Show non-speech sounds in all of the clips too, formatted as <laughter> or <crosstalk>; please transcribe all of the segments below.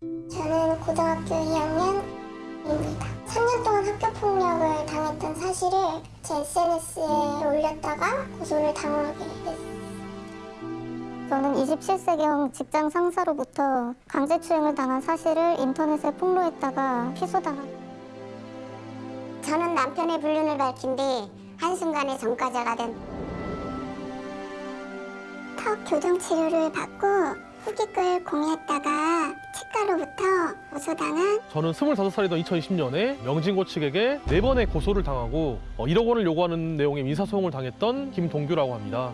저는 고등학교 2학년입니다. 3년 동안 학교 폭력을 당했던 사실을 제 SNS에 올렸다가 고소를 당하게 됐어요. 저는 27세경 직장 상사로부터 강제추행을 당한 사실을 인터넷에 폭로했다가 취소당한 저는 남편의 불륜을 밝힌 뒤 한순간에 전과자가 된 턱 교정 치료를 받고 후기글 공유했다가 치과로부터 고소당한 저는 25살이던 2020년에 명진고 측에게 네번의 고소를 당하고 어, 1억 원을 요구하는 내용의 민사소송을 당했던 김동규라고 합니다.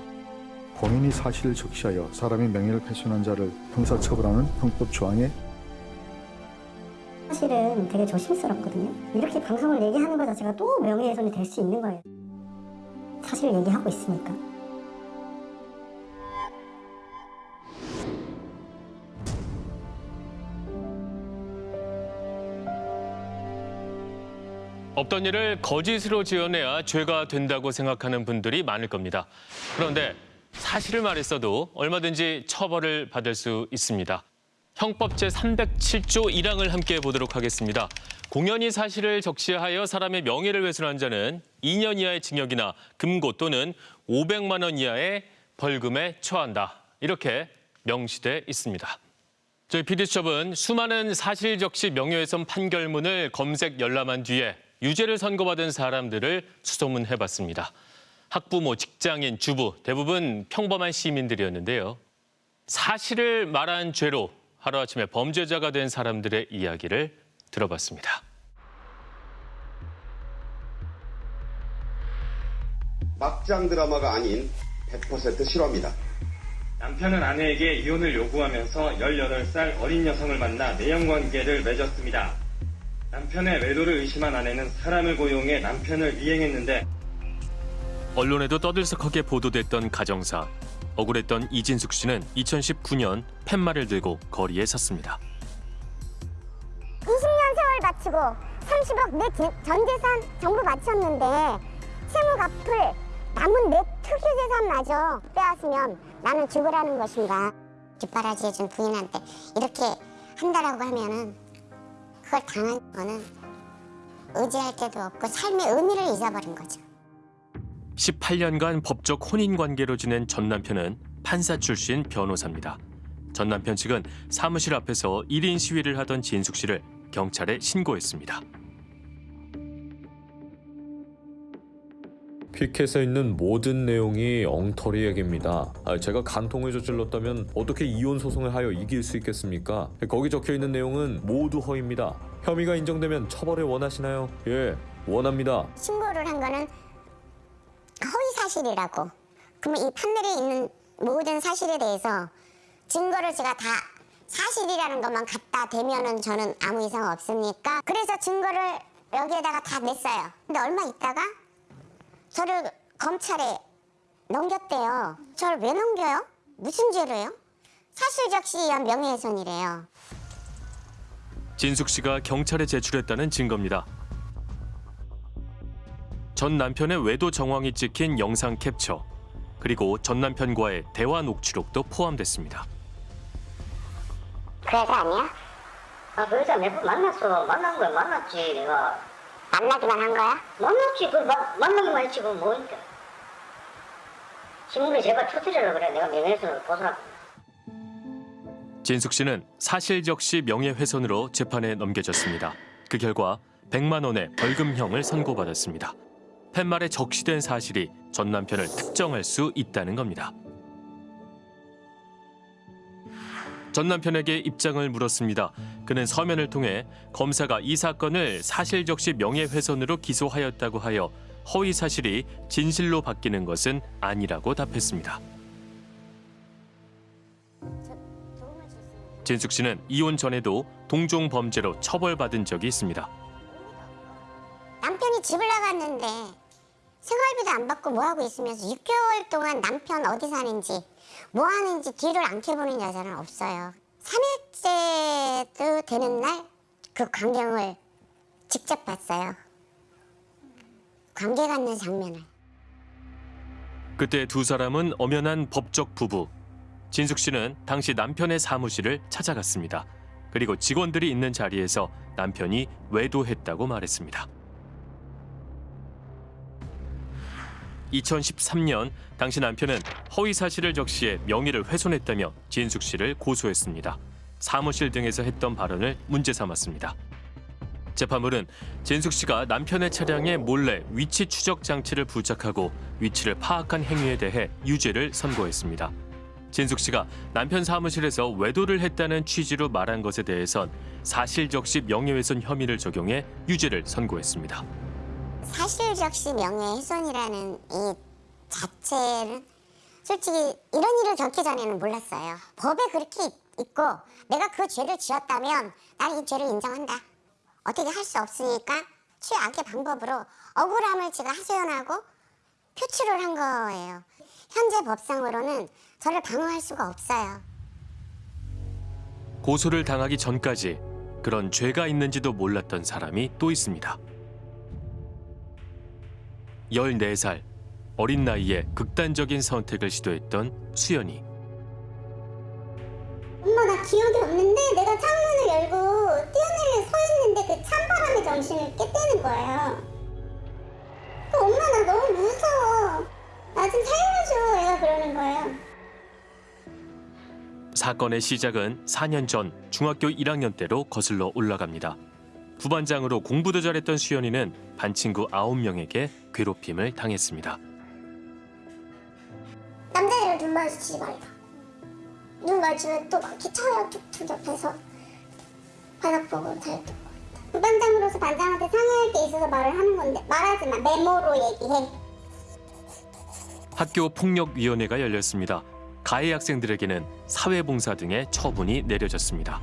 본인이 사실을 적시하여 사람의 명예를 훼손한 자를 형사처벌하는 형법 조항에 사실은 되게 조심스럽거든요. 이렇게 방송을 얘기하는 것 자체가 또 명예훼손이 될 수 있는 거예요. 사실을 얘기하고 있으니까. 없던 일을 거짓으로 지어내야 죄가 된다고 생각하는 분들이 많을 겁니다. 그런데 사실을 말했어도 얼마든지 처벌을 받을 수 있습니다. 형법 제307조 1항을 함께 보도록 하겠습니다. 공연히 사실을 적시하여 사람의 명예를 훼손한 자는 2년 이하의 징역이나 금고 또는 500만 원 이하의 벌금에 처한다. 이렇게 명시돼 있습니다. 저희 PD수첩은 수많은 사실 적시 명예훼손 판결문을 검색 열람한 뒤에 유죄를 선고받은 사람들을 수소문해봤습니다. 학부모, 직장인, 주부 대부분 평범한 시민들이었는데요. 사실을 말한 죄로 하루아침에 범죄자가 된 사람들의 이야기를 들어봤습니다. 막장 드라마가 아닌 100% 실화입니다. 남편은 아내에게 이혼을 요구하면서 18살 어린 여성을 만나 내연관계를 맺었습니다. 남편의 외도를 의심한 아내는 사람을 고용해 남편을 미행했는데 언론에도 떠들썩하게 보도됐던 가정사. 억울했던 이진숙 씨는 2019년 팻말을 들고 거리에 섰습니다. 20년 세월 바치고 30억 내 전 재산 전부 바쳤는데 채무 갚을 남은 내 특유 재산마저 빼앗으면 나는 죽으라는 것인가 뒷바라지해준 부인한테 이렇게 한다라고 하면은 그걸 당한 거는 의지할 데도 없고 삶의 의미를 잊어버린 거죠 18년간 법적 혼인 관계로 지낸 전 남편은 판사 출신 변호사입니다. 전 남편 측은 사무실 앞에서 1인 시위를 하던 진숙 씨를 경찰에 신고했습니다. 피켓에 있는 모든 내용이 엉터리 얘기입니다. 아, 제가 간통을 저질렀다면 어떻게 이혼 소송을 하여 이길 수 있겠습니까? 거기 적혀 있는 내용은 모두 허위입니다. 혐의가 인정되면 처벌을 원하시나요? 예, 원합니다. 신고를 한 거는 허위 사실이라고. 그러면 이 판넬에 있는 모든 사실에 대해서 증거를 제가 다 사실이라는 것만 갖다 대면은 저는 아무 이상 없습니까? 그래서 증거를 여기에다가 다 냈어요. 근데 얼마 있다가 저를 검찰에 넘겼대요. 저를 왜 넘겨요? 무슨 죄로요? 사실 적시에 의한 명예훼손이래요. 진숙 씨가 경찰에 제출했다는 증거입니다. 전 남편의 외도 정황이 찍힌 영상 캡처 그리고 전 남편과의 대화 녹취록도 포함됐습니다. 그 여자 아니야? 아, 그 여자 몇 번 만났어. 만난 거야, 만났지, 내가. 만나기만 한 거야? 만났지, 그 마, 만나기만 했지, 그건 뭐니까. 신문에 제발 터뜨리려고 그래. 내가 명예훼손을 보상. 진숙 씨는 사실 적시 명예훼손으로 재판에 넘겨졌습니다. 그 결과 100만 원의 벌금형을 선고받았습니다. 팻말에 적시된 사실이 전 남편을 특정할 수 있다는 겁니다. 전 남편에게 입장을 물었습니다. 그는 서면을 통해 검사가 이 사건을 사실 적시 명예훼손으로 기소하였다고 하여 허위 사실이 진실로 바뀌는 것은 아니라고 답했습니다. 진숙 씨는 이혼 전에도 동종 범죄로 처벌받은 적이 있습니다. 남편이 집을 나갔는데 생활비도 안 받고 뭐 하고 있으면서 6개월 동안 남편 어디 사는지 뭐 하는지 뒤를 안 캐보는 여자는 없어요. 3일째도 되는 날 그 광경을 직접 봤어요. 관계 갖는 장면을. 그때 두 사람은 엄연한 법적 부부. 진숙 씨는 당시 남편의 사무실을 찾아갔습니다. 그리고 직원들이 있는 자리에서 남편이 외도했다고 말했습니다. 2013년 당시 남편은 허위 사실을 적시해 명의를 훼손했다며 진숙 씨를 고소했습니다. 사무실 등에서 했던 발언을 문제 삼았습니다. 재판부는 진숙 씨가 남편의 차량에 몰래 위치 추적 장치를 부착하고 위치를 파악한 행위에 대해 유죄를 선고했습니다. 진숙 씨가 남편 사무실에서 외도를 했다는 취지로 말한 것에 대해선 사실적시 명예훼손 혐의를 적용해 유죄를 선고했습니다. 사실적시 명예훼손이라는 이 자체는 솔직히 이런 일을 겪기 전에는 몰랐어요. 법에 그렇게 있- 있고 내가 그 죄를 지었다면 나는 이 죄를 인정한다. 어떻게 할 수 없으니까 최악의 방법으로 억울함을 제가 하소연하고 표출을 한 거예요. 현재 법상으로는 저를 방어할 수가 없어요. 고소를 당하기 전까지 그런 죄가 있는지도 몰랐던 사람이 또 있습니다. 14살 어린 나이에 극단적인 선택을 시도했던 수연이 엄마 나 기억이 없는데 내가 창문을 열고 뛰어내려 서 있는데 그 찬바람에 정신을 깼다는 거예요. 그 엄마 나 너무 무서워. 나 좀 살려줘. 얘가 그러는 거예요. 사건의 시작은 4년 전 중학교 1학년 때로 거슬러 올라갑니다. 부반장으로 공부도 잘했던 수연이는 반 친구 9명에게 괴롭힘을 당했습니다. 남자애를 눈 마주치지 말라. 눈 마주치면 또 막 기차요 툭툭 옆에서 바닥 보고 잘 듣고. 부반장으로서 반장한테 상의할 게 있어서 말을 하는 건데 말하지 마. 메모로 얘기해. 학교 폭력위원회가 열렸습니다. 가해 학생들에게는 사회봉사 등의 처분이 내려졌습니다.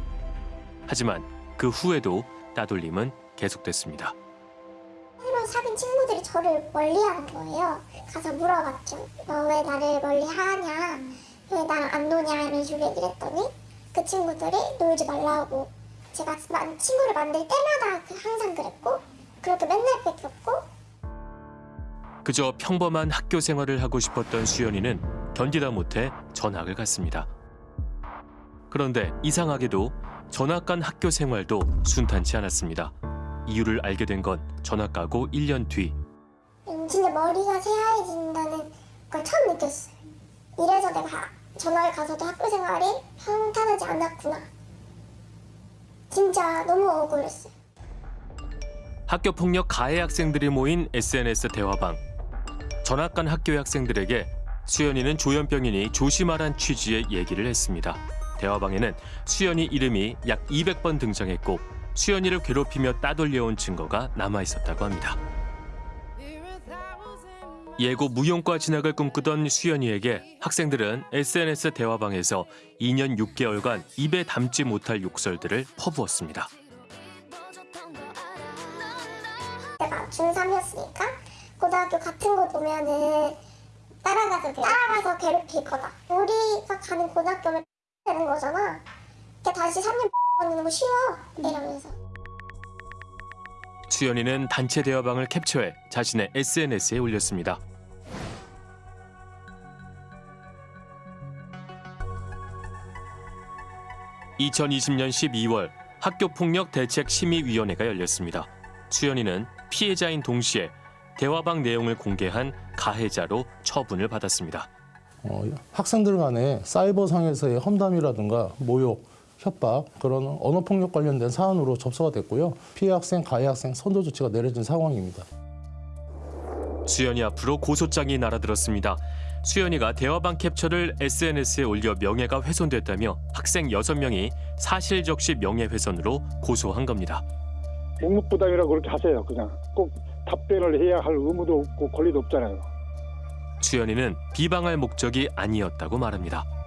하지만 그 후에도 따돌림은 계속됐습니다. 새로 사귄 친구들이 저를 멀리하는 거예요. 가서 물어봤죠. 너 왜 나를 멀리하냐? 왜 나랑 안 노냐? 이런 식으로 얘기를 했더니 그 친구들이 놀지 말라고 제가 만- 친구를 만들 때마다 그- 항상 그랬고 그렇게 맨날 뺏겼고 그저 평범한 학교 생활을 하고 싶었던 수연이는 견디다 못해 전학을 갔습니다. 그런데 이상하게도 전학 간 학교 생활도 순탄치 않았습니다. 이유를 알게 된 건 전학 가고 1년 뒤 음, 진짜 머리가 새하얘진다는 걸 처음 느꼈어요. 이래서 내가 전학을 가서도 학교 생활이 평탄하지 않았구나. 진짜 너무 억울했어요. 학교 폭력 가해 학생들이 모인 SNS 대화방. 전학 간 학교 학생들에게 수연이는 조현병이니 조심하란 취지의 얘기를 했습니다. 대화방에는 수연이 이름이 약 200번 등장했고 수연이를 괴롭히며 따돌려온 증거가 남아 있었다고 합니다. 예고 무용과 진학을 꿈꾸던 수연이에게 학생들은 SNS 대화방에서 2년 6개월간 입에 담지 못할 욕설들을 퍼부었습니다. 내가 중3이었으니까 고등학교 같은 곳 오면은 따라가서 따라가서 괴롭히거나 우리가 가는 고등학교를 되는 거잖아. 걔 다시 3년 하는 거 쉬워 이러면서 수연이는 단체 대화방을 캡처해 자신의 SNS에 올렸습니다. (2020년 12월) 학교폭력 대책 심의위원회가 열렸습니다. 수연이는 피해자인 동시에 대화방 내용을 공개한 가해자로 처분을 받았습니다. 어, 학생들 간의 사이버상에서의 험담이라든가 모욕, 협박 그런 언어폭력 관련된 사안으로 접수가 됐고요. 피해 학생, 가해 학생 선도 조치가 내려진 상황입니다. 수연이 앞으로 고소장이 날아들었습니다. 수연이가 대화방 캡처를 SNS에 올려 명예가 훼손됐다며 학생 6명이 사실적시 명예훼손으로 고소한 겁니다. 묵묵부당이라고 그렇게 하세요. 그냥 꼭 답변을 해야 할 의무도 없고 권리도 없잖아요. 수연이는 비방할 목적이 아니었다고 말합니다.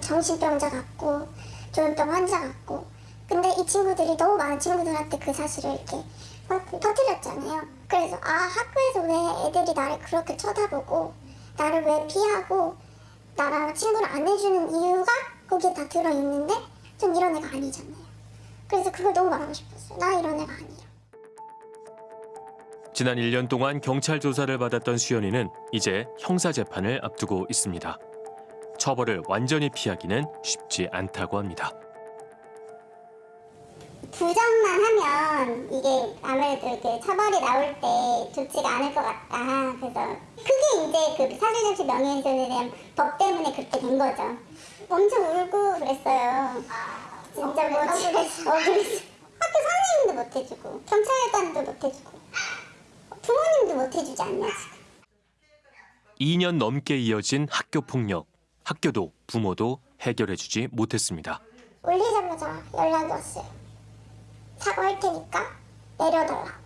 정신병자 같고 조현병 환자 같고. 근데 이 친구들이 너무 많은 친구들한테 그 사실을 이렇게 막 터뜨렸잖아요. 그래서 아 학교에서 왜 애들이 나를 그렇게 쳐다보고 나를 왜 피하고 나랑 친구를 안 해주는 이유가 거기에 다 들어있는데 전 이런 애가 아니잖아요. 그래서 그걸 너무 말하고 싶었어요. 나 이런 애가 아니라 지난 1년 동안 경찰 조사를 받았던 수연이는 이제 형사 재판을 앞두고 있습니다. 처벌을 완전히 피하기는 쉽지 않다고 합니다. 부정만 하면 이게 아무래도 이렇게 처벌이 나올 때 좋지가 않을 것 같다. 그래서 그게 이제 그 사실적시 명예훼손에 대한 법 때문에 그렇게 된 거죠. 엄청 울고 그랬어요. 진짜 뭐 억울했어. 억울했어. 학교 선생님도 못 해주고 경찰관도 못 해주고 부모님도 못 해주지 않냐 지금. 2년 넘게 이어진 학교 폭력. 학교도 부모도 해결해주지 못했습니다. 울리자마자 연락이 왔어요. 사과할 테니까 내려달라.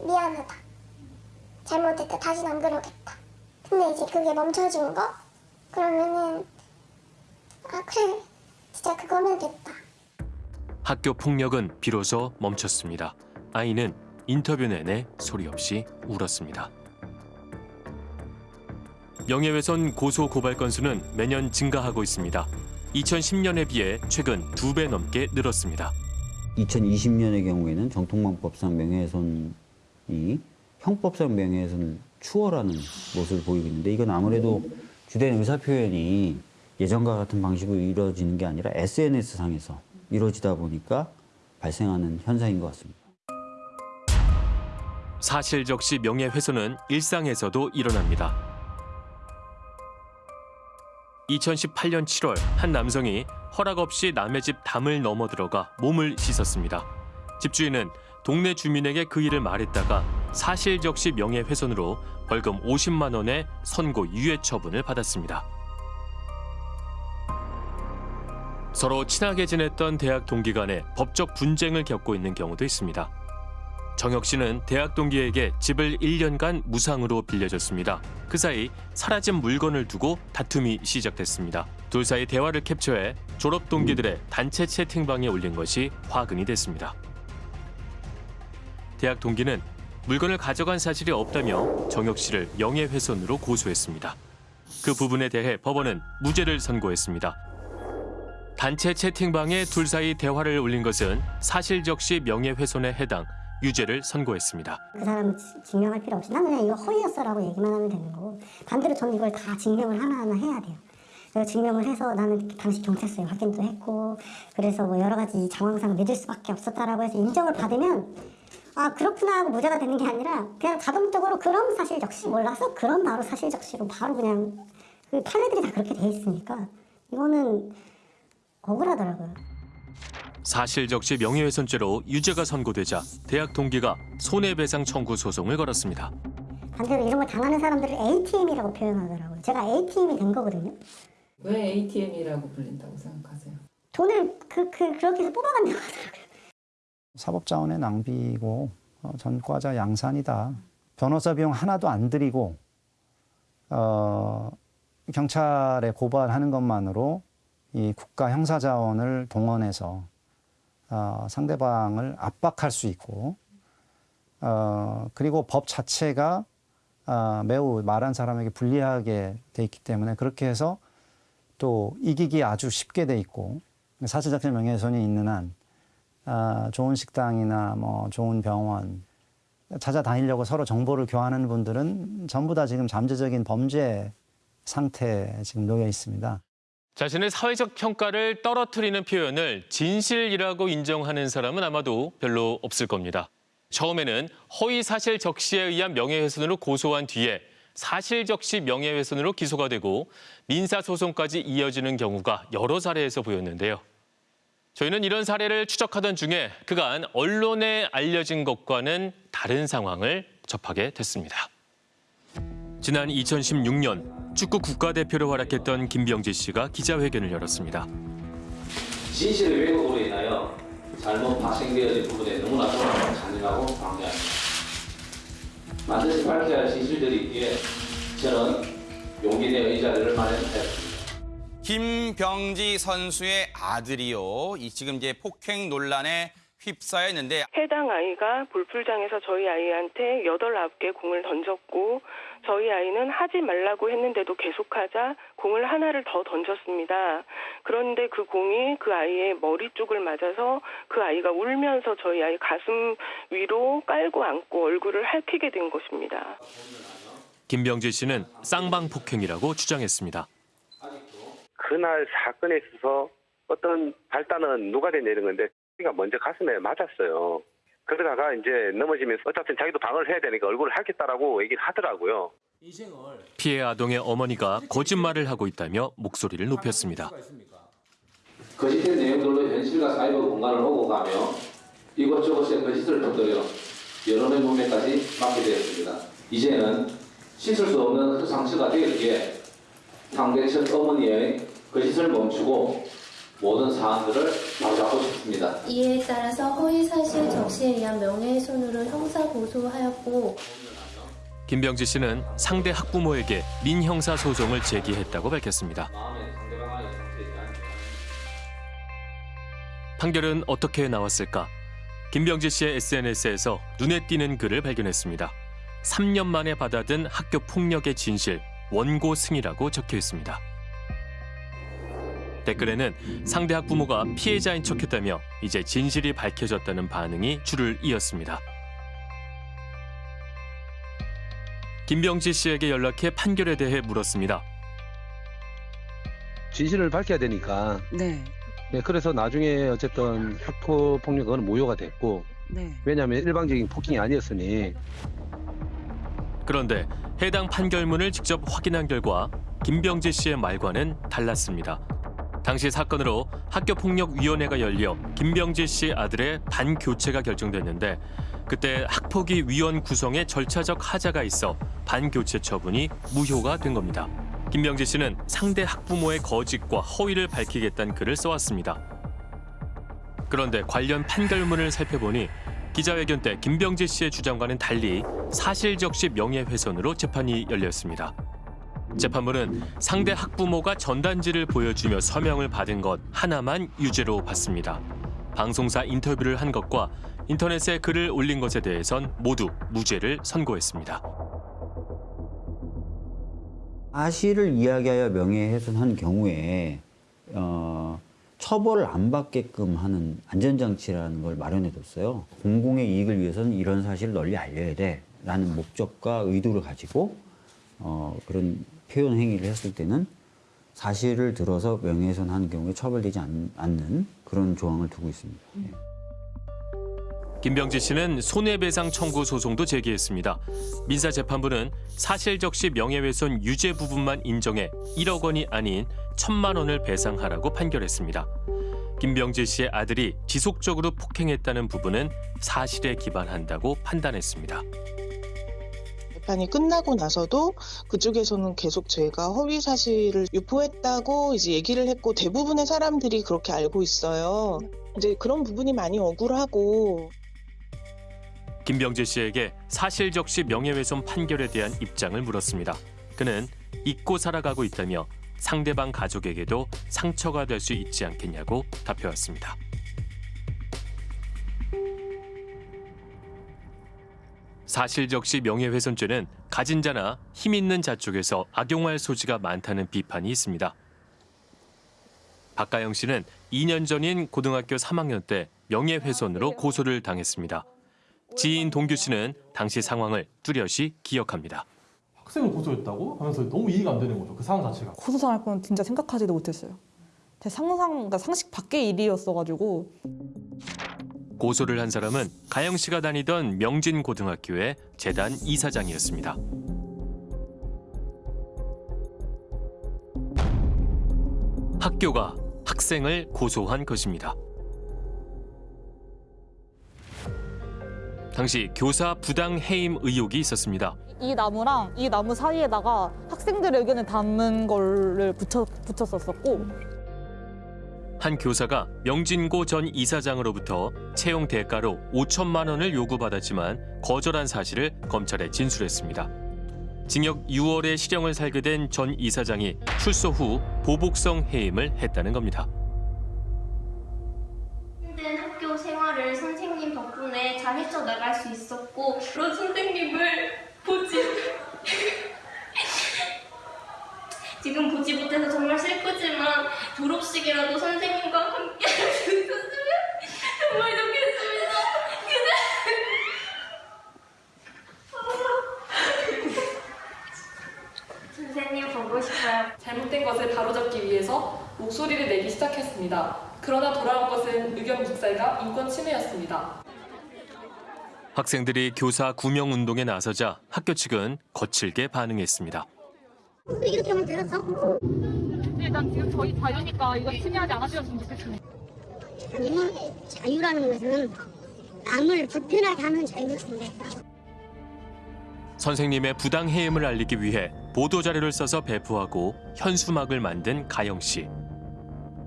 미안하다. 잘못했다. 다시는 안 그러겠다. 근데 이제 그게 멈춰진 거? 그러면은 아 그래 진짜 그거면 됐다. 학교 폭력은 비로소 멈췄습니다. 아이는 인터뷰 내내 소리 없이 울었습니다. 명예훼손 고소 고발 건수는 매년 증가하고 있습니다. 2010년에 비해 최근 두 배 넘게 늘었습니다. 2020년의 경우에는 정통망법상 명예훼손이 형법상 명예훼손을 추월하는 모습을 보이고 있는데 이건 아무래도 주된 의사표현이 예전과 같은 방식으로 이루어지는 게 아니라 SNS상에서 이루어지다 보니까 발생하는 현상인 것 같습니다. 사실 적시 명예훼손은 일상에서도 일어납니다. 2018년 7월 한 남성이 허락 없이 남의 집 담을 넘어 들어가 몸을 씻었습니다. 집주인은 동네 주민에게 그 일을 말했다가 사실적시 명예훼손으로 벌금 50만 원의 선고 유예 처분을 받았습니다. 서로 친하게 지냈던 대학 동기 간에 법적 분쟁을 겪고 있는 경우도 있습니다. 정혁 씨는 대학 동기에게 집을 1년간 무상으로 빌려줬습니다. 그 사이 사라진 물건을 두고 다툼이 시작됐습니다. 둘 사이 대화를 캡처해 졸업 동기들의 단체 채팅방에 올린 것이 화근이 됐습니다. 대학 동기는 물건을 가져간 사실이 없다며 정혁 씨를 명예훼손으로 고소했습니다. 그 부분에 대해 법원은 무죄를 선고했습니다. 단체 채팅방에 둘 사이 대화를 올린 것은 사실적시 명예훼손에 해당 유죄를 선고했습니다. 그 사람을 지- 증명할 필요 없이 나는 그냥 이거 허위였어라고 얘기만 하면 되는 거고 반대로 저는 이걸 다 증명을 하나하나 해야 돼요. 증명을 해서 나는 당시 경찰서에 확인도 했고 그래서 뭐 여러 가지 정황상 믿을 수밖에 없었다라고 해서 인정을 받으면 아 그렇구나 하고 무죄가 되는 게 아니라 그냥 자동적으로 그런 사실 적시 몰라서 그런 바로 사실 적시로 바로 그냥 그 판례들이 다 그렇게 돼 있으니까 이거는 억울하더라고요. 사실적시 명예훼손죄로 유죄가 선고되자 대학 동기가 손해배상 청구 소송을 걸었습니다. 반대로 이런 걸 당하는 사람들을 ATM이라고 표현하더라고요. 제가 ATM이 된 거거든요. 왜 ATM이라고 불린다고 생각하세요? 돈을 그, 그 그렇게 해서 뽑아간다고 하더라고요. 사법 자원의 낭비이고 어, 전과자 양산이다. 변호사 비용 하나도 안 들이고 어, 경찰에 고발하는 것만으로 이 국가 형사 자원을 동원해서 어, 상대방을 압박할 수 있고 어, 그리고 법 자체가 아, 매우 말한 사람에게 불리하게 돼 있기 때문에 그렇게 해서 또 이기기 아주 쉽게 돼 있고 사실적인 명예훼손이 있는 한 아, 좋은 식당이나 뭐 좋은 병원 찾아다니려고 서로 정보를 교환하는 분들은 전부 다 지금 잠재적인 범죄 상태에 지금 놓여 있습니다. 자신의 사회적 평가를 떨어뜨리는 표현을 진실이라고 인정하는 사람은 아마도 별로 없을 겁니다. 처음에는 허위 사실 적시에 의한 명예훼손으로 고소한 뒤에 사실 적시 명예훼손으로 기소가 되고 민사 소송까지 이어지는 경우가 여러 사례에서 보였는데요. 저희는 이런 사례를 추적하던 중에 그간 언론에 알려진 것과는 다른 상황을 접하게 됐습니다. 지난 2016년 축구 국가대표로 활약했던 김병지 씨가 기자회견을 열었습니다. 진실의 왜곡으로 인하여 잘못 발생되어진 부분에 너무나도 잔인하고 방대합니다. 반드시 밝혀야 할 진실들이 있기에 저는 용기 내어 이 자리를 마련하였습니다. 김병지 선수의 아들이요. 이 지금 이제 폭행 논란에 휩싸여 있는데 해당 아이가 볼풀장에서 저희 아이한테 여덟 아홉 개 공을 던졌고 저희 아이는 하지 말라고 했는데도 계속하자 공을 하나를 더 던졌습니다. 그런데 그 공이 그 아이의 머리 쪽을 맞아서 그 아이가 울면서 저희 아이 가슴 위로 깔고 안고 얼굴을 핥히게 된 것입니다. 김병지 씨는 쌍방 폭행이라고 주장했습니다. 그날 사건에 있어서 어떤 발단은 누가 내리는 건데 그러니까 먼저 가슴에 맞았어요. 그러다가 이제 넘어지면서 어차피 자기도 방어를 해야 되니까 얼굴을 하겠다라고 얘기를 하더라고요. 피해 아동의 어머니가 거짓말을 하고 있다며 목소리를 높였습니다. 거짓된 내용들로 현실과 사이버 공간을 오고 가며 이곳저곳에 거짓을 터뜨려 여론의 문맥까지 막게 되었습니다. 이제는 씻을 수 없는 그 상처가 되었기에 상대 측 어머니의 거짓을 멈추고 모든 사안들을 바로잡고 싶습니다. 이에 따라서 허위사실 적시에 의한 명예훼손으로 형사 고소하였고 김병지 씨는 상대 학부모에게 민형사 소송을 제기했다고 밝혔습니다. 판결은 어떻게 나왔을까? 김병지 씨의 SNS에서 눈에 띄는 글을 발견했습니다. 3년 만에 받아든 학교 폭력의 진실, 원고 승이라고 적혀 있습니다. 댓글에는 상대 학부모가 피해자인 척했다며 이제 진실이 밝혀졌다는 반응이 줄을 이었습니다. 김병지 씨에게 연락해 판결에 대해 물었습니다. 진실을 밝혀야 되니까. 네. 네, 그래서 나중에 어쨌든 학교 폭력은 모효가 됐고, 네. 왜냐하면 일방적인 폭행이 아니었으니 그런데 해당 판결문을 직접 확인한 결과 김병지 씨의 말과는 달랐습니다. 당시 사건으로 학교폭력위원회가 열려 김병지 씨 아들의 반교체가 결정됐는데 그때 학폭위 위원 구성에 절차적 하자가 있어 반교체 처분이 무효가 된 겁니다. 김병지 씨는 상대 학부모의 거짓과 허위를 밝히겠다는 글을 써왔습니다. 그런데 관련 판결문을 살펴보니 기자회견 때 김병지 씨의 주장과는 달리 사실적시 명예훼손으로 재판이 열렸습니다. 재판부는 상대 학부모가 전단지를 보여주며 서명을 받은 것 하나만 유죄로 봤습니다. 방송사 인터뷰를 한 것과 인터넷에 글을 올린 것에 대해선 모두 무죄를 선고했습니다. 사실을 이야기하여 명예훼손한 경우에 어, 처벌을 안 받게끔 하는 안전장치라는 걸 마련해뒀어요. 공공의 이익을 위해서는 이런 사실을 널리 알려야 돼라는 목적과 의도를 가지고 어, 그런 표현 행위를 했을 때는 사실을 들어서 명예훼손하는 경우에 처벌되지 않, 않는 그런 조항을 두고 있습니다. 예. 김병지 씨는 손해배상 청구 소송도 제기했습니다. 민사재판부는 사실적시 명예훼손 유죄 부분만 인정해 1억 원이 아닌 1천만 원을 배상하라고 판결했습니다. 김병지 씨의 아들이 지속적으로 폭행했다는 부분은 사실에 기반한다고 판단했습니다. 재판이 끝나고 나서도 그쪽에서는 계속 제가 허위 사실을 유포했다고 이제 얘기를 했고 대부분의 사람들이 그렇게 알고 있어요. 이제 그런 부분이 많이 억울하고 김병지 씨에게 사실적시 명예훼손 판결에 대한 입장을 물었습니다. 그는 잊고 살아가고 있다며 상대방 가족에게도 상처가 될 수 있지 않겠냐고 답해왔습니다. 사실적시 명예훼손죄는 가진 자나 힘 있는 자 쪽에서 악용할 소지가 많다는 비판이 있습니다. 박가영 씨는 2년 전인 고등학교 3학년 때 명예훼손으로 고소를 당했습니다. 지인 동규 씨는 당시 상황을 뚜렷이 기억합니다. 학생을 고소했다고 하면서 너무 이해가 안 되는 거죠. 그 상황 자체가. 고소 당할 건 진짜 생각하지도 못했어요. 제 상상, 그러니까 상식 밖의 일이었어가지고 고소를 한 사람은 가영 씨가 다니던 명진 고등학교의 재단 이사장이었습니다. 학교가 학생을 고소한 것입니다. 당시 교사 부당 해임 의혹이 있었습니다. 이 나무랑 이 나무 사이에다가 학생들의 의견을 담은 거를 붙여, 붙였었었고 한 교사가 명진고 전 이사장으로부터 채용 대가로 5천만 원을 요구받았지만 거절한 사실을 검찰에 진술했습니다. 징역 6월에 실형을 살게 된 전 이사장이 출소 후 보복성 해임을 했다는 겁니다. 힘든 학교 생활을 선생님 덕분에 잘 헤쳐나갈 수 있었고 그런 선생님을 보지 지금 보지 못해서 정말 슬프지만 졸업식이라도 선생님과 함께 있었으면 정말 좋겠습니다. 선생님 보고 싶어요. 잘못된 것을 바로잡기 위해서 목소리를 내기 시작했습니다. 그 그러나 돌아온 것은 의견 묵살과 인권 침해였습니다. 학생들이 교사 구명 운동에 나서자 학교 측은 거칠게 반응했습니다. 이렇게 하면 되겠어? 일단 지금 저희 자유니까 이거 침해하지 않아주셨으면 좋겠습니다. 자유, 자유라는 것은 남을 불편하게 하는 자유인데 선생님의 부당 해임을 알리기 위해 보도 자료를 써서 배포하고 현수막을 만든 가영 씨.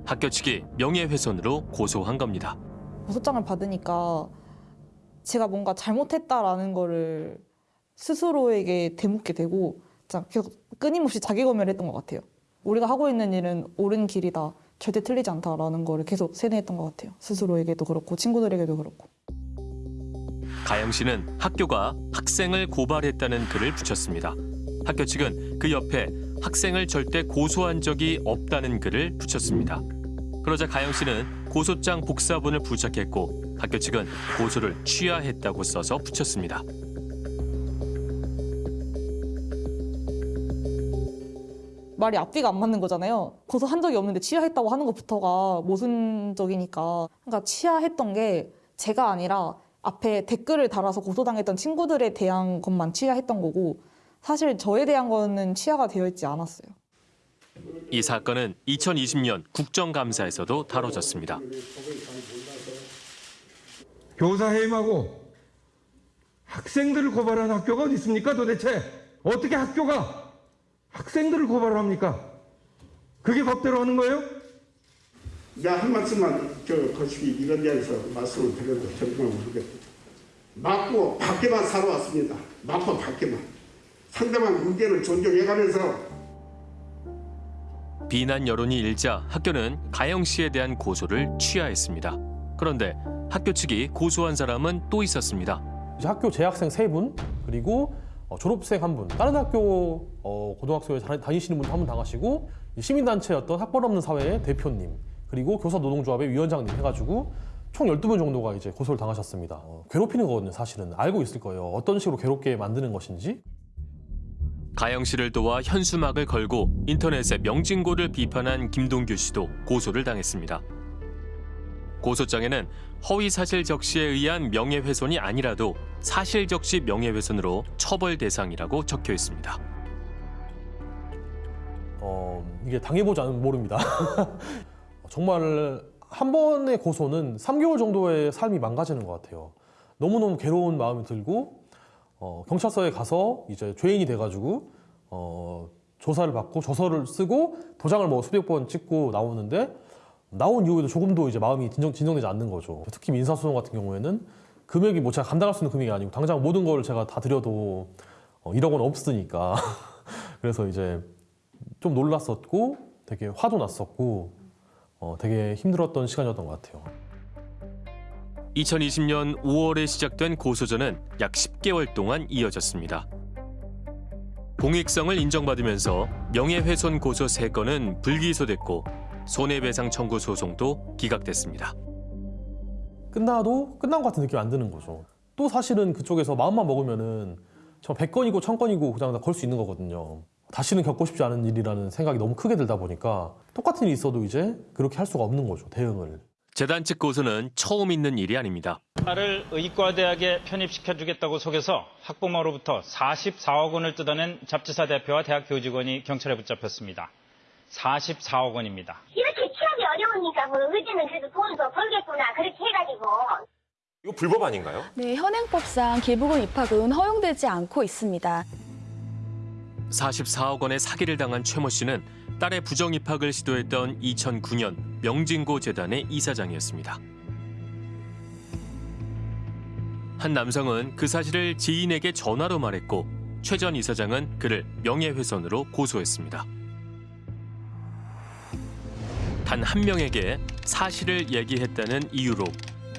학교 측이 명예훼손으로 고소한 겁니다. 고소장을 받으니까 제가 뭔가 잘못했다라는 거를 스스로에게 되묻게 되고 계속 끊임없이 자기 검열을 했던 것 같아요. 우리가 하고 있는 일은 옳은 길이다. 절대 틀리지 않다라는 거를 계속 세뇌했던 것 같아요. 스스로에게도 그렇고 친구들에게도 그렇고. 가영 씨는 학교가 학생을 고발했다는 글을 붙였습니다. 학교 측은 그 옆에 학생을 절대 고소한 적이 없다는 글을 붙였습니다. 그러자 가영 씨는 고소장 복사본을 부착했고 학교 측은 고소를 취하했다고 써서 붙였습니다. 말이 앞뒤가 안 맞는 거잖아요. 고소한 적이 없는데 취하했다고 하는 것부터가 모순적이니까. 그러니까 취하했던 게 제가 아니라 앞에 댓글을 달아서 고소당했던 친구들에 대한 것만 취하했던 거고 사실 저에 대한 거는 취하가 되어 있지 않았어요. 이 사건은 2020년 국정감사에서도 다뤄졌습니다. 교사 해임하고 학생들을 고발한 학교가 어디 있습니까 도대체? 어떻게 학교가 학생들을 고발합니까? 그게 법대로 하는 거예요? 야, 한 말씀만 저 거시기 이런 자리에서 말씀을 드려도 정말 모르겠다. 맞고 밖에만 살아왔습니다. 맞고 밖에만. 상대방 의견을 존중해가면서 비난 여론이 일자 학교는 가영 씨에 대한 고소를 취하했습니다. 그런데 학교 측이 고소한 사람은 또 있었습니다. 학교 재학생 세분 그리고 어, 졸업생 한 분, 다른 학교 어, 고등학교에 다- 다니시는 분한분 당하시고 이 시민단체였던 학벌 없는 사회의 대표님 그리고 교사 노동조합의 위원장님 해가지고 총 12분 정도가 이제 고소를 당하셨습니다. 어, 괴롭히는 거거든요, 사실은. 알고 있을 거예요. 어떤 식으로 괴롭게 만드는 것인지. 가영 씨를 도와 현수막을 걸고 인터넷에 명진고를 비판한 김동규 씨도 고소를 당했습니다. 고소장에는 허위 사실 적시에 의한 명예훼손이 아니라도 사실 적시 명예훼손으로 처벌 대상이라고 적혀 있습니다. 어, 이게 당해보지 않으면 모릅니다. <laughs> 정말 한 번의 고소는 3개월 정도의 삶이 망가지는 것 같아요. 너무너무 괴로운 마음이 들고 어, 경찰서에 가서 이제 죄인이 돼가지고 어, 조사를 받고 조서를 쓰고 도장을 뭐 수백 번 찍고 나오는데 나온 이후에도 조금도 이제 마음이 진정, 진정되지 않는 거죠. 특히 민사소송 같은 경우에는 금액이 뭐 제가 감당할 수 있는 금액이 아니고 당장 모든 걸 제가 다 드려도 어, 1억 원 없으니까 <laughs> 그래서 이제 좀 놀랐었고 되게 화도 났었고 어, 되게 힘들었던 시간이었던 것 같아요. 2020년 5월에 시작된 고소전은 약 10개월 동안 이어졌습니다. 공익성을 인정받으면서 명예훼손 고소 3건은 불기소됐고 손해배상 청구 소송도 기각됐습니다. 끝나도 끝난 것 같은 느낌이 안 드는 거죠. 또 사실은 그쪽에서 마음만 먹으면은 저 100건이고 1000건이고 그냥 다 걸 수 있는 거거든요. 다시는 겪고 싶지 않은 일이라는 생각이 너무 크게 들다 보니까 똑같은 일이 있어도 이제 그렇게 할 수가 없는 거죠, 대응을. 재단 측 고소는 처음 있는 일이 아닙니다. 딸을 의과대학에 편입시켜주겠다고 속여서 학부모로부터 44억 원을 뜯어낸 잡지사 대표와 대학 교직원이 경찰에 붙잡혔습니다. 44억 원입니다. 이렇게 취업이 어려우니까 뭐 의지는 그래도 돈 더 벌겠구나 그렇게 해가지고 이거 불법 아닌가요? 네, 현행법상 기부금 입학은 허용되지 않고 있습니다. 44억 원의 사기를 당한 최모 씨는 딸의 부정 입학을 시도했던 2009년 명진고 재단의 이사장이었습니다. 한 남성은 그 사실을 지인에게 전화로 말했고 최 전 이사장은 그를 명예훼손으로 고소했습니다. 단 한 명에게 사실을 얘기했다는 이유로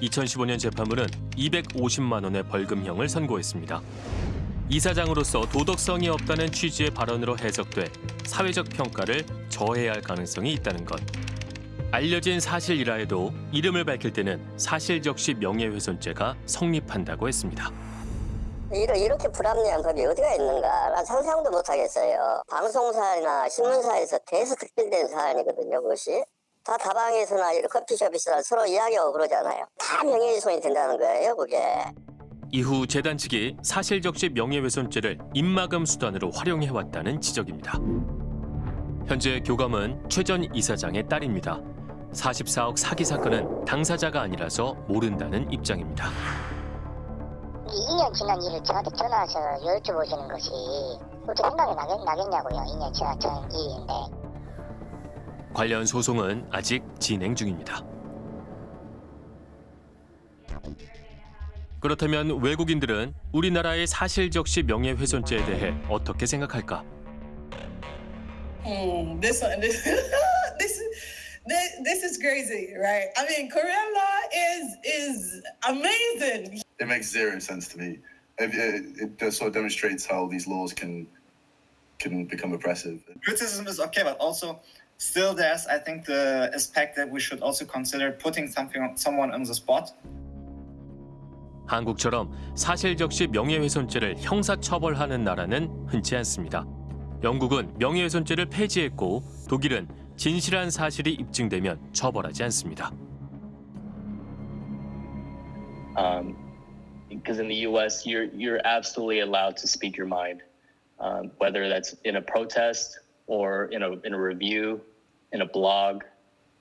2015년 재판부는 250만 원의 벌금형을 선고했습니다. 이사장으로서 도덕성이 없다는 취지의 발언으로 해석돼 사회적 평가를 저해할 가능성이 있다는 것. 알려진 사실이라 해도 이름을 밝힐 때는 사실 적시 명예훼손죄가 성립한다고 했습니다. 이렇게 불합리한 법이 어디가 있는가 난 상상도 못하겠어요. 방송사나 신문사에서 대서 특별된 사안이거든요, 그것이. 다 다방에서나 커피숍에서나 서로 이야기하고 그러잖아요. 다 명예훼손이 된다는 거예요, 그게. 이후 재단 측이 사실적시 명예훼손죄를 입막음 수단으로 활용해왔다는 지적입니다. 현재 교감은 최전 이사장의 딸입니다. 44억 사기 사건은 당사자가 아니라서 모른다는 입장입니다. 2년 지난 일을 저한테 전화해서 여쭤보시는 것이 어떻게 생각이 나겠, 나겠냐고요. 2년 지난 전 일인데. 관련 소송은 아직 진행 중입니다. 그렇다면 외국인들은 우리나라의 사실적시 명예훼손죄에 대해 어떻게 생각할까? Hmm, this one, this, this, this, is crazy, right? I mean, Korean law is is amazing. It makes zero sense to me. It, it, it just sort of demonstrates how these laws can can become oppressive. criticism is okay, but also still there's I think the aspect that we should also consider putting something someone on the spot. 한국처럼 사실적시 명예훼손죄를 형사처벌하는 나라는 흔치 않습니다. 영국은 명예훼손죄를 폐지했고 독일은 진실한 사실이 입증되면 처벌하지 않습니다. um, because in the U.S. you're you're absolutely allowed to speak your mind, um, whether that's in a protest or in a in a review, in a blog,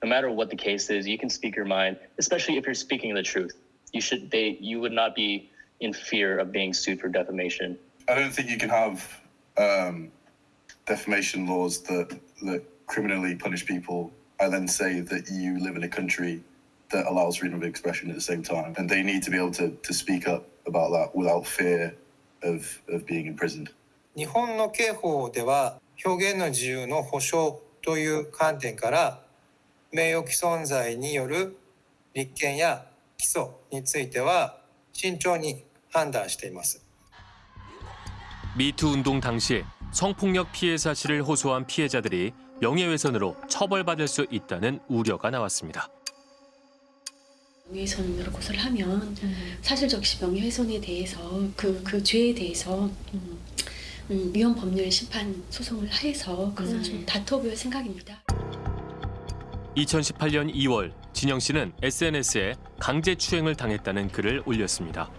no matter what the case is, you can speak your mind, especially if you're speaking the truth. You should they you would not be in fear of being sued for defamation. I don't think you can have um, defamation laws that that criminally punish people and then say that you live in a country that allows freedom of expression at the same time. And they need to be able to, to speak up about that without fear of, of being imprisoned. 日本の刑法では表現の自由の保障 という観点から名誉毀損罪による立件や起訴については慎重に判断しています。 미투 운동 당시 성폭력 피해 사실을 호소한 피해자들이 명예훼손으로 처벌받을 수 있다는 우려가 나왔습니다. 명예훼손으로 고소를 하면 사실적시 명예훼손에 대해서 그, 그 죄에 대해서 음, 음, 위헌 법률 심판 소송을 해서 그것을 좀 다퉈볼 생각입니다. 2018년 2월 진영 씨는 SNS에 강제 추행을 당했다는 글을 올렸습니다.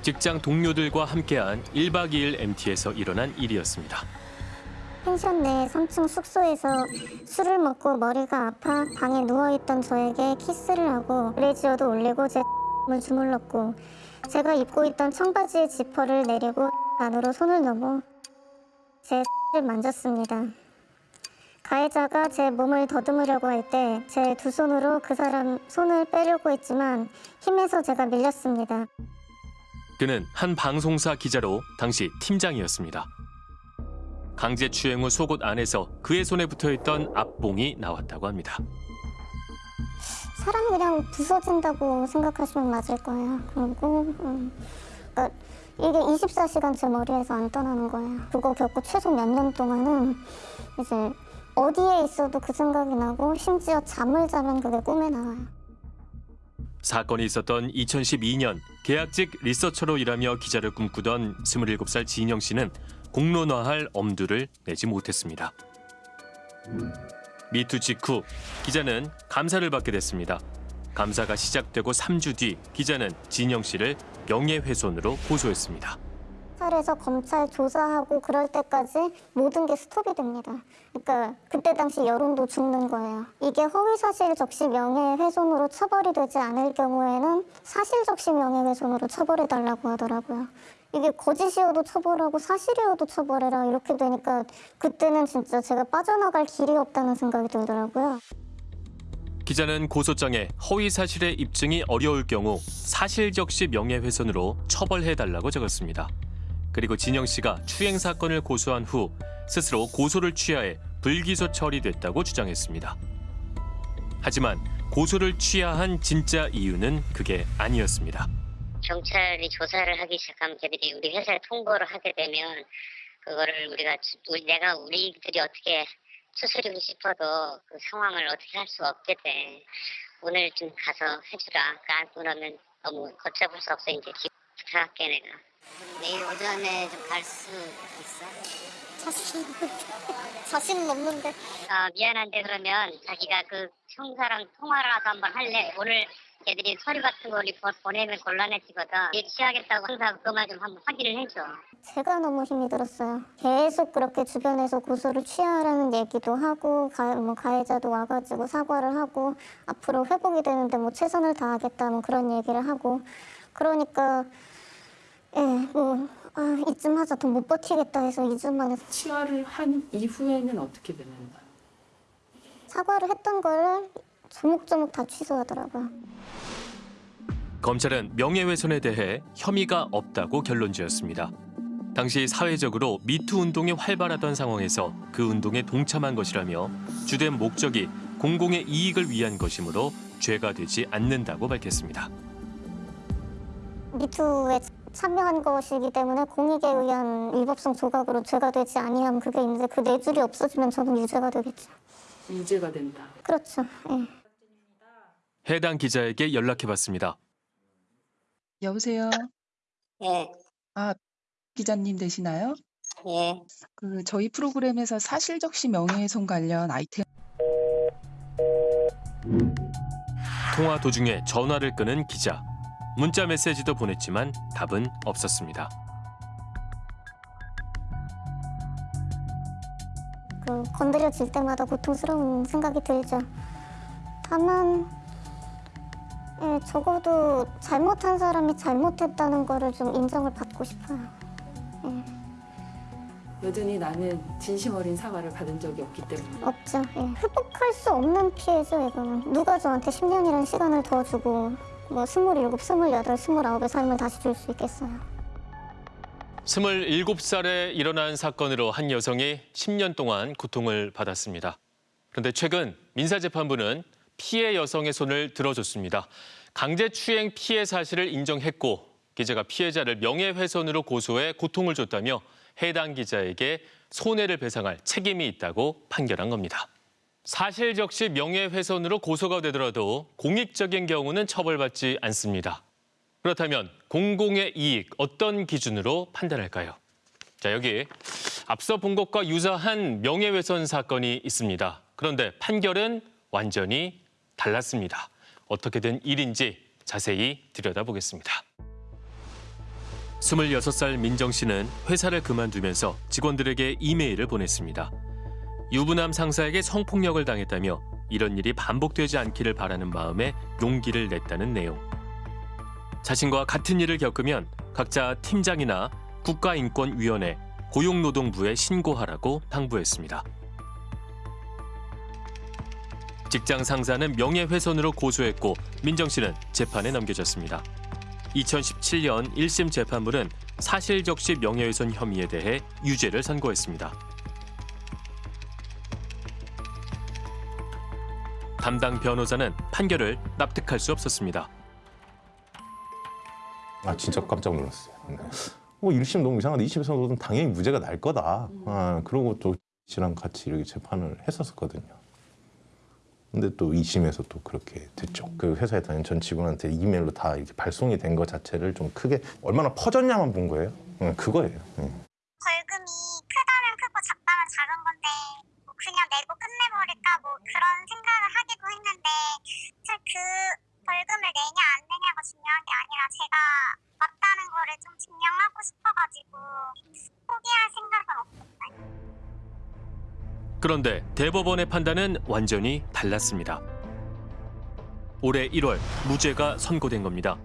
직장 동료들과 함께한 1박 2일 MT에서 일어난 일이었습니다. 펜션 내 3층 숙소에서 술을 먹고 머리가 아파 방에 누워있던 저에게 키스를 하고 레지어도 올리고 제 <laughs> 을 주물렀고 제가 입고 있던 청바지의 지퍼를 내리고 안으로 손을 넣어 제를 만졌습니다. 가해자가 제 몸을 더듬으려고 할 때 제 두 손으로 그 사람 손을 빼려고 했지만 힘에서 제가 밀렸습니다. 그는 한 방송사 기자로 당시 팀장이었습니다. 강제 추행 후 속옷 안에서 그의 손에 붙어있던 앞봉이 나왔다고 합니다. 사람이 그냥 부서진다고 생각하시면 맞을 거예요. 그리고 음, 그러니까 이게 24시간 제 머리에서 안 떠나는 거예요. 그거 겪고 최소 몇 년 동안은 이제 어디에 있어도 그 생각이 나고 심지어 잠을 자면 그게 꿈에 나와요. 사건이 있었던 2012년 계약직 리서처로 일하며 기자를 꿈꾸던 27살 진영 씨는 공론화할 엄두를 내지 못했습니다. 미투 직후 기자는 감사를 받게 됐습니다. 감사가 시작되고 3주 뒤 기자는 진영 씨를 명예훼손으로 고소했습니다. 경찰에서 검찰 조사하고 그럴 때까지 모든 게 스톱이 됩니다. 그러니까 그때 당시 여론도 죽는 거예요. 이게 허위사실 적시 명예훼손으로 처벌이 되지 않을 경우에는 사실 적시 명예훼손으로 처벌해달라고 하더라고요. 이게 거짓이어도 처벌하고 사실이어도 처벌해라 이렇게 되니까 그때는 진짜 제가 빠져나갈 길이 없다는 생각이 들더라고요. 기자는 고소장에 허위 사실의 입증이 어려울 경우 사실 적시 명예훼손으로 처벌해달라고 적었습니다. 그리고 진영 씨가 추행 사건을 고소한 후 스스로 고소를 취하해 불기소 처리됐다고 주장했습니다. 하지만 고소를 취하한 진짜 이유는 그게 아니었습니다. 경찰이 조사를 하기 시작하면 걔들이 우리 회사에 통보를 하게 되면 그거를 우리가 우리 내가 우리들이 어떻게 추스리고 싶어도 그 상황을 어떻게 할 수 없게 돼. 오늘 좀 가서 해주라. 그러니까 그러면 너무 걷잡을 수 없어 이제 부탁할게 내가. 내일 오전에 좀 갈 수 있어? 자신 <laughs> 자신은 없는데. 아 미안한데 그러면 자기가 그 형사랑 통화라도 한번 할래. 오늘 걔들이 서류 같은 보- 보내면 곤란해지거든. 일 취하겠다고 항상 그만 좀 한번 확인을 해줘. 제가 너무 힘이 들었어요. 계속 그렇게 주변에서 고소를 취하라는 얘기도 하고 가, 뭐 가해자도 와가지고 사과를 하고 앞으로 회복이 되는데 뭐 최선을 다하겠다 뭐 그런 얘기를 하고 그러니까 예뭐 아, 이쯤 하자 더 못 버티겠다 해서 2주 만에 치아를 한 이후에는 어떻게 되는 거예요? 사과를 했던 거를 조목조목 다 취소하더라고요. 검찰은 명예훼손에 대해 혐의가 없다고 결론 지었습니다. 당시 사회적으로 미투 운동이 활발하던 상황에서 그 운동에 동참한 것이라며 주된 목적이 공공의 이익을 위한 것이므로 죄가 되지 않는다고 밝혔습니다. 미투에 참여한 것이기 때문에 공익에 의한 위법성 조각으로 죄가 되지 아니하면 그게 이제 그네 줄이 없어지면 저는 유죄가 되겠죠. 유죄가 된다. 그렇죠. 예. 해당 기자에게 연락해봤습니다. 여보세요. 예. 아 기자님 되시나요? 예. 그 저희 프로그램에서 사실적시 명예훼손 관련 아이템 통화 도중에 전화를 끄는 기자. 문자 메시지도 보냈지만 답은 없었습니다. 그 건드려질 때마다 고통스러운 생각이 들죠. 다만 예, 적어도 잘못한 사람이 잘못했다는 거를 좀 인정을 받고 싶어요. 여전히 나는 진심 어린 사과를 받은 적이 없기 때문에 없죠. 예. 회복할 수 없는 피해죠, 이거는. 누가 저한테 10년이라는 시간을 더 주고 뭐 27, 28, 29의 삶을 다시 줄 수 있겠어요. 27살에 일어난 사건으로 한 여성이 10년 동안 고통을 받았습니다. 그런데 최근 민사재판부는 피해 여성의 손을 들어줬습니다. 강제추행 피해 사실을 인정했고 기자가 피해자를 명예훼손으로 고소해 고통을 줬다며 해당 기자에게 손해를 배상할 책임이 있다고 판결한 겁니다. 사실 적시 명예훼손으로 고소가 되더라도 공익적인 경우는 처벌받지 않습니다. 그렇다면 공공의 이익 어떤 기준으로 판단할까요? 자, 여기 앞서 본 것과 유사한 명예훼손 사건이 있습니다. 그런데 판결은 완전히 달랐습니다. 어떻게 된 일인지 자세히 들여다보겠습니다. 26살 민정 씨는 회사를 그만두면서 직원들에게 이메일을 보냈습니다. 유부남 상사에게 성폭력을 당했다며 이런 일이 반복되지 않기를 바라는 마음에 용기를 냈다는 내용. 자신과 같은 일을 겪으면 각자 팀장이나 국가인권위원회, 고용노동부에 신고하라고 당부했습니다. 직장 상사는 명예훼손으로 고소했고 민정 씨는 재판에 넘겨졌습니다. 2017년 1심 재판부는 사실적시 명예훼손 혐의에 대해 유죄를 선고했습니다. 담당 변호사는 판결을 납득할 수 없었습니다. 아 진짜 깜짝 놀랐어요. 네. 뭐 1심 너무 이상한데 2심에서는 당연히 무죄가 날 거다. 아, 그러고 또 씨랑 같이 이렇게 재판을 했었거든요. 근데 또 2심에서 또 그렇게 됐죠. 그 회사에 다니는 전 직원한테 이메일로 다 이렇게 발송이 된것 자체를 좀 크게 얼마나 퍼졌냐만 본 거예요. 네, 그거예요. 네. 벌금이 크다면 크고 작다면 작은 건데 뭐 그냥 내고 끝내버릴까 뭐 그런 생각을 하기도 했는데 그 벌금을 내냐 안 내냐가 중요한 게 아니라 제가 맞다는 거를 좀 증명하고 싶어가지고 포기할 생각은 없었어요. 그런데 대법원의 판단은 완전히 달랐습니다. 올해 1월 무죄가 선고된 겁니다.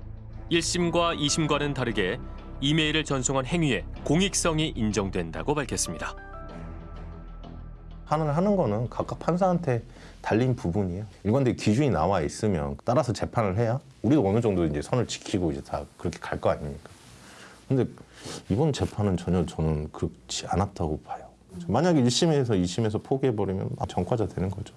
1심과 2심과는 다르게 이메일을 전송한 행위에 공익성이 인정된다고 밝혔습니다. 판을 하는 거는 각각 판사한테 달린 부분이에요. 일관되게 기준이 나와 있으면 따라서 재판을 해야 우리도 어느 정도 이제 선을 지키고 이제 다 그렇게 갈 거 아닙니까? 근데 이번 재판은 전혀 저는 그렇지 않았다고 봐요. 만약에 1심에서 2심에서 포기해버리면 전과자 되는 거죠.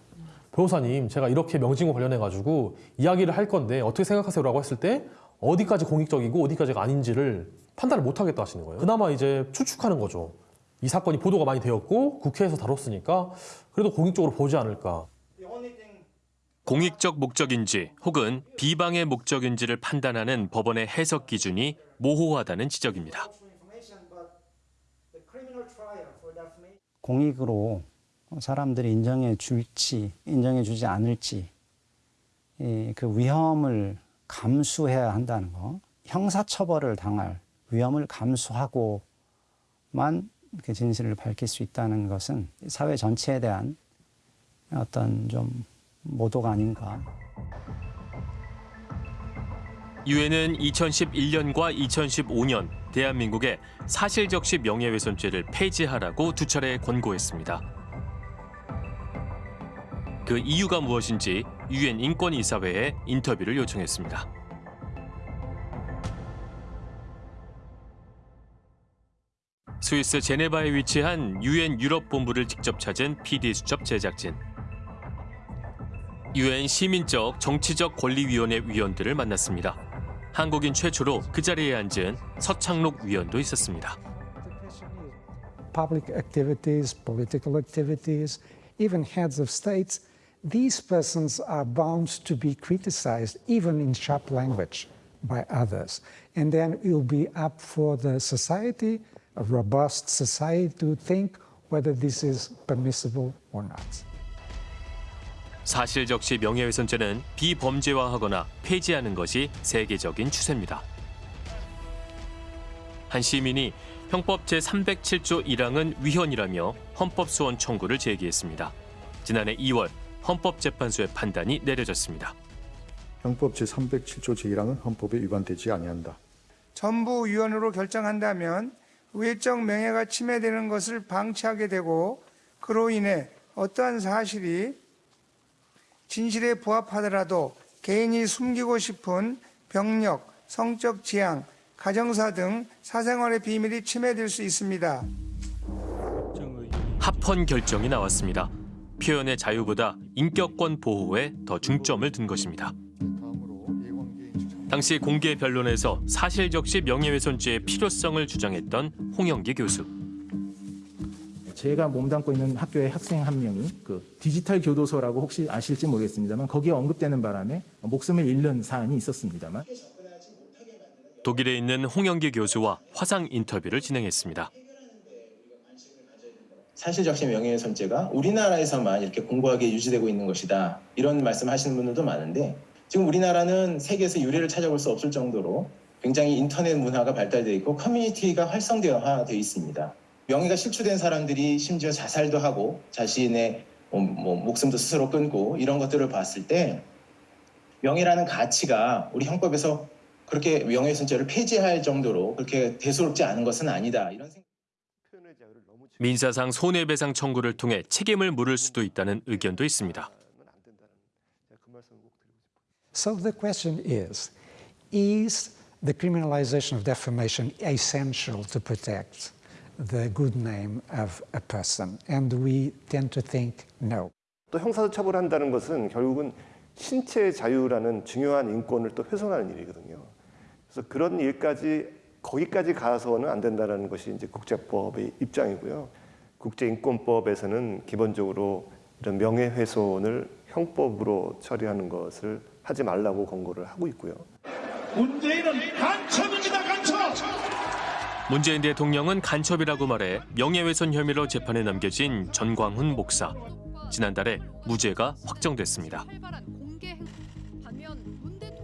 변호사님, 제가 이렇게 명칭과 관련해가지고 이야기를 할 건데 어떻게 생각하세요 라고 했을 때 어디까지 공익적이고 어디까지가 아닌지를 판단을 못 하겠다 하시는 거예요. 그나마 이제 추측하는 거죠. 이 사건이 보도가 많이 되었고 국회에서 다뤘으니까 그래도 공익적으로 보지 않을까. 공익적 목적인지 혹은 비방의 목적인지를 판단하는 법원의 해석 기준이 모호하다는 지적입니다. 공익으로 사람들이 인정해 줄지 인정해 주지 않을지 이, 그 위험을 감수해야 한다는 거 형사처벌을 당할 위험을 감수하고만 그 진실을 밝힐 수 있다는 것은 사회 전체에 대한 어떤 좀 모독 아닌가. 유엔은 2011년과 2015년 대한민국에 사실적시 명예훼손죄를 폐지하라고 두 차례 권고했습니다. 그 이유가 무엇인지 유엔 인권이사회에 인터뷰를 요청했습니다. 스위스 제네바에 위치한 유엔 유럽 본부를 직접 찾은 PD 수첩 제작진. 유엔 시민적 정치적 권리위원회 위원들을 만났습니다. 한국인 최초로 그 자리에 앉은 서창록 위원도 있었습니다. public activities, political activities, even heads of states, these persons are bound to be criticized, even in sharp language, by others. And then it will be up for the society, a robust society, to think whether this is permissible or not. 사실 적시 명예훼손죄는 비범죄화하거나 폐지하는 것이 세계적인 추세입니다. 한 시민이 형법 제307조 1항은 위헌이라며 헌법소원 청구를 제기했습니다. 지난해 2월 헌법재판소의 판단이 내려졌습니다. 형법 제307조 제1항은 헌법에 위반되지 아니한다. 전부 위헌으로 결정한다면 외적 명예가 침해되는 것을 방치하게 되고 그로 인해 어떠한 사실이 진실에 부합하더라도 개인이 숨기고 싶은 병력, 성적 지향, 가정사 등 사생활의 비밀이 침해될 수 있습니다. 합헌 결정이 나왔습니다. 표현의 자유보다 인격권 보호에 더 중점을 둔 것입니다. 당시 공개 변론에서 사실적시 명예훼손죄의 필요성을 주장했던 홍영기 교수. 제가 몸담고 있는 학교의 학생 한 명이 그 디지털 교도소라고 혹시 아실지 모르겠습니다만 거기에 언급되는 바람에 목숨을 잃는 사안이 있었습니다만 독일에 있는 홍영기 교수와 화상 인터뷰를 진행했습니다. 사실적시 명예훼손죄가 우리나라에서만 이렇게 공고하게 유지되고 있는 것이다. 이런 말씀하시는 분들도 많은데 지금 우리나라는 세계에서 유례를 찾아볼 수 없을 정도로 굉장히 인터넷 문화가 발달되어 있고 커뮤니티가 활성화되어 있습니다. 명예가 실추된 사람들이 심지어 자살도 하고 자신의 뭐, 뭐 목숨도 스스로 끊고 이런 것들을 봤을 때 명예라는 가치가 우리 형법에서 그렇게 명예훼손죄를 폐지할 정도로 그렇게 대수롭지 않은 것은 아니다. 이런 생각. 민사상 손해배상 청구를 통해 책임을 물을 수도 있다는 의견도 있습니다. So the question is Is the criminalization of defamation essential to protect the good name of a person? And we tend to think no. 또 형사도 처벌한다는 것은 결국은 신체의 자유라는 중요한 인권을 또 훼손하는 일이거든요. 그래서 그런 일까지 거기까지 가서는 안 된다는 것이 이제 국제법의 입장이고요. 국제인권법에서는 기본적으로 이런 명예훼손을 형법으로 처리하는 것을 하지 말라고 권고를 하고 있고요. 문재인은 간첩입니다, 간첩! 문재인 대통령은 간첩이라고 말해 명예훼손 혐의로 재판에 넘겨진 전광훈 목사. 지난달에 무죄가 확정됐습니다.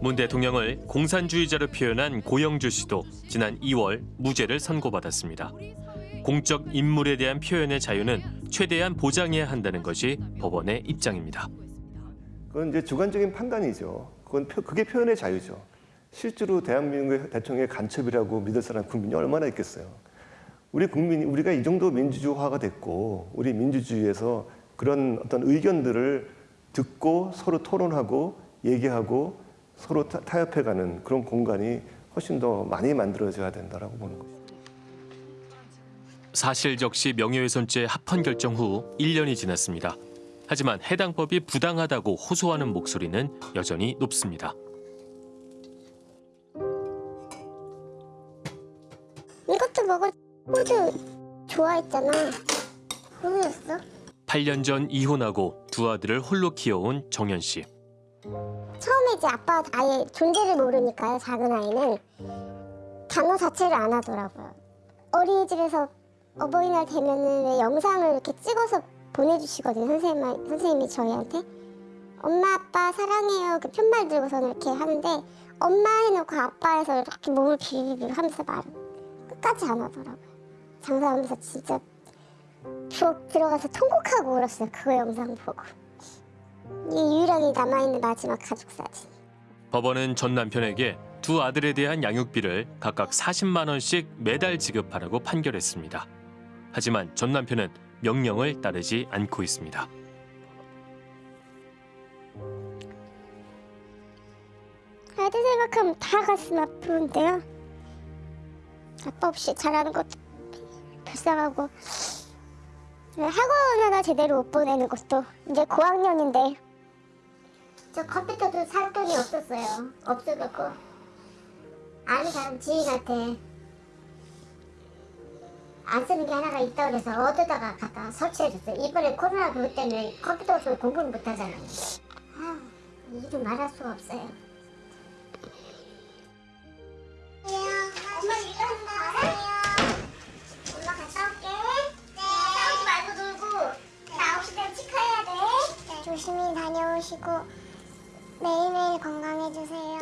문 대통령을 공산주의자로 표현한 고영주 씨도 지난 2월 무죄를 선고받았습니다. 공적 인물에 대한 표현의 자유는 최대한 보장해야 한다는 것이 법원의 입장입니다. 그건 이제 주관적인 판단이죠. 그건 표, 그게 표현의 자유죠. 실제로 대한민국의 대통령의 간첩이라고 믿을 사람 국민이 얼마나 있겠어요. 우리 국민이 우리가 이 정도 민주주의화가 됐고 우리 민주주의에서 그런 어떤 의견들을 듣고 서로 토론하고 얘기하고 서로 타, 타협해가는 그런 공간이 훨씬 더 많이 만들어져야 된다라고 보는 거죠. 사실적시 명예훼손죄 합헌 결정 후 1년이 지났습니다. 하지만 해당 법이 부당하다고 호소하는 목소리는 여전히 높습니다. 먹어. 호주 좋아했잖아. 호주였어? 8년 전 이혼하고 두 아들을 홀로 키워온 정현 씨. 처음에 이제 아빠 아예 존재를 모르니까요. 작은 아이는 단어 자체를 안 하더라고요. 어린이집에서 어버이날 되면은 왜 영상을 이렇게 찍어서 보내주시거든요. 선생님, 선생님이 저희한테. 엄마, 아빠 사랑해요. 그 편말 들고서는 이렇게 하는데 엄마 해놓고 아빠 해서 이렇게 몸을 비비비 하면서 말을 끝까지 안 하더라고요. 장사하면서 진짜 부엌 들어가서 통곡하고 울었어요. 그거 영상 보고. 이 유일하게 남아있는 마지막 가족 사진. 법원은 전 남편에게 두 아들에 대한 양육비를 각각 40만 원씩 매달 지급하라고 판결했습니다. 하지만 전 남편은 명령을 따르지 않고 있습니다. 아들 생각하면 다 가슴 아프는데요. 아빠 없이 자라는 것도 불쌍하고 학원 하나 제대로 못 보내는 것도 이제 고학년인데 저 컴퓨터도 살 돈이 없었어요. 없어갖고 아는 사람 지인한테 안 쓰는 게 하나가 있다 그래서 얻어다가 갖다 설치해줬어요. 이번에 코로나 그것 때문에 컴퓨터 없으면 공부를 못 하잖아요. 아, 일을 말할 수가 없어요. 조심히 다녀오시고 매일매일 건강해주세요.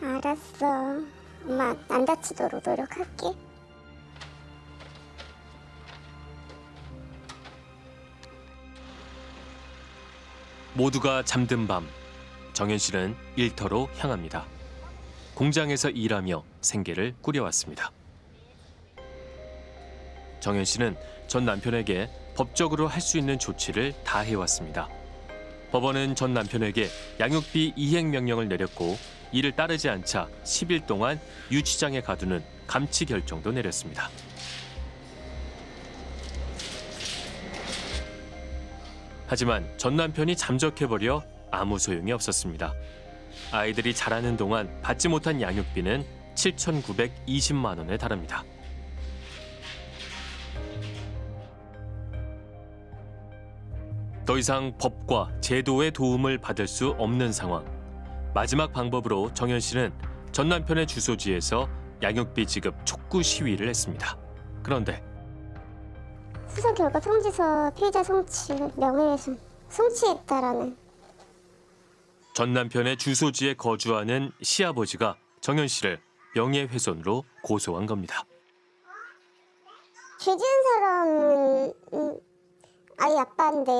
<laughs> 알았어. 엄마 안 다치도록 노력할게. 모두가 잠든 밤 정현 씨는 일터로 향합니다. 공장에서 일하며 생계를 꾸려왔습니다. 정현 씨는 전 남편에게 법적으로 할 수 있는 조치를 다 해왔습니다. 법원은 전 남편에게 양육비 이행 명령을 내렸고 이를 따르지 않자 10일 동안 유치장에 가두는 감치 결정도 내렸습니다. 하지만 전 남편이 잠적해버려 아무 소용이 없었습니다. 아이들이 자라는 동안 받지 못한 양육비는 7,920만 원에 달합니다. 더 이상 법과 제도의 도움을 받을 수 없는 상황. 마지막 방법으로 정현 씨는 전 남편의 주소지에서 양육비 지급 촉구 시위를 했습니다. 그런데 수사 결과 통지서 피의자 송치, 명예훼손, 송치했다라는 전 남편의 주소지에 거주하는 시아버지가 정현 씨를 명예훼손으로 고소한 겁니다. 죄 지은 사람은 음, 아이 아빠인데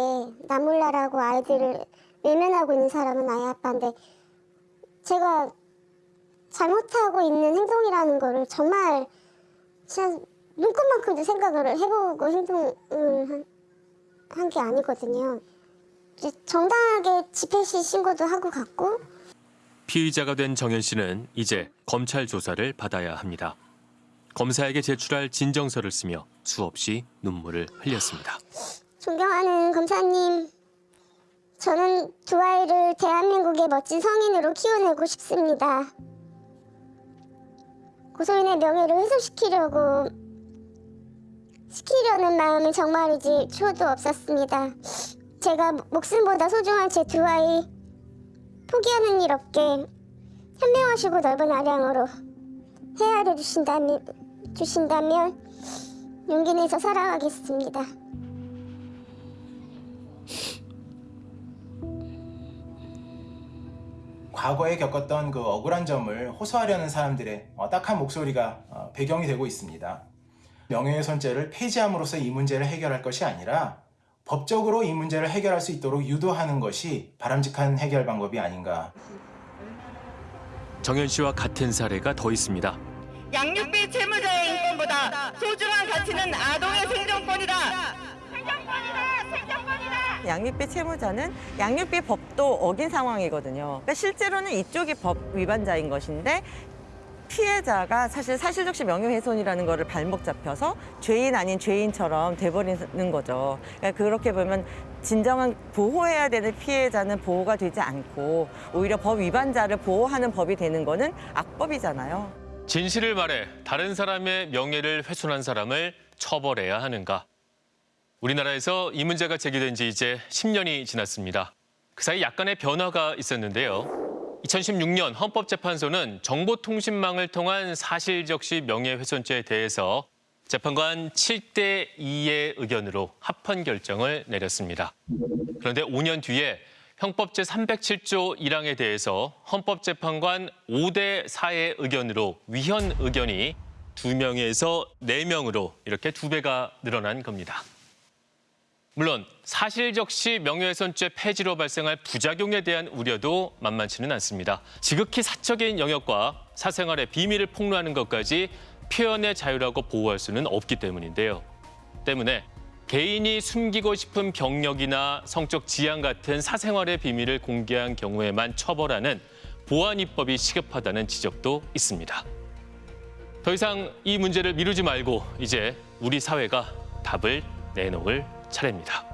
나 몰라라고 아이들을 외면하고 있는 사람은 아이 아빠인데 제가 잘못하고 있는 행동이라는 거를 정말 진짜 눈꽃만큼도 생각을 해보고 행동을 한 게 아니거든요. 정당하게 집회 시 신고도 하고 갔고 피의자가 된 정현 씨는 이제 검찰 조사를 받아야 합니다. 검사에게 제출할 진정서를 쓰며 수없이 눈물을 흘렸습니다. 존경하는 검사님, 저는 두 아이를 대한민국의 멋진 성인으로 키워내고 싶습니다. 고소인의 명예를 훼손시키려고 시키려는 마음은 정말이지 초도 없었습니다. 제가 목숨보다 소중한 제 두 아이 포기하는 일 없게 현명하시고 넓은 아량으로 헤아려 주신다면, 주신다면 용기 내서 살아가겠습니다. 과거에 겪었던 그 억울한 점을 호소하려는 사람들의 어, 딱한 목소리가 어, 배경이 되고 있습니다. 명예훼손죄를 폐지함으로써 이 문제를 해결할 것이 아니라 법적으로 이 문제를 해결할 수 있도록 유도하는 것이 바람직한 해결 방법이 아닌가. 정현 씨와 같은 사례가 더 있습니다. 양육비 채무자의 인권보다 소중한 가치는 아동의 생존권이다. 양육비 채무자는 양육비 법도 어긴 상황이거든요. 그러니까 실제로는 이쪽이 법 위반자인 것인데 피해자가 사실 사실적시 명예훼손이라는 거를 발목 잡혀서 죄인 아닌 죄인처럼 돼버리는 거죠. 그러니까 그렇게 보면 진정한 보호해야 되는 피해자는 보호가 되지 않고 오히려 법 위반자를 보호하는 법이 되는 거는 악법이잖아요. 진실을 말해 다른 사람의 명예를 훼손한 사람을 처벌해야 하는가? 우리나라에서 이 문제가 제기된 지 이제 10년이 지났습니다. 그 사이 약간의 변화가 있었는데요. 2016년 헌법재판소는 정보통신망을 통한 사실적시 명예훼손죄에 대해서 재판관 7대 2의 의견으로 합헌 결정을 내렸습니다. 그런데 5년 뒤에 형법 제 307조 1항에 대해서 헌법재판관 5대 4의 의견으로 위헌 의견이 2명에서 4명으로 이렇게 두 배가 늘어난 겁니다. 물론 사실적시 명예훼손죄 폐지로 발생할 부작용에 대한 우려도 만만치는 않습니다. 지극히 사적인 영역과 사생활의 비밀을 폭로하는 것까지 표현의 자유라고 보호할 수는 없기 때문인데요. 때문에 개인이 숨기고 싶은 경력이나 성적 지향 같은 사생활의 비밀을 공개한 경우에만 처벌하는 보안 입법이 시급하다는 지적도 있습니다. 더 이상 이 문제를 미루지 말고 이제 우리 사회가 답을 내놓을 차례입니다.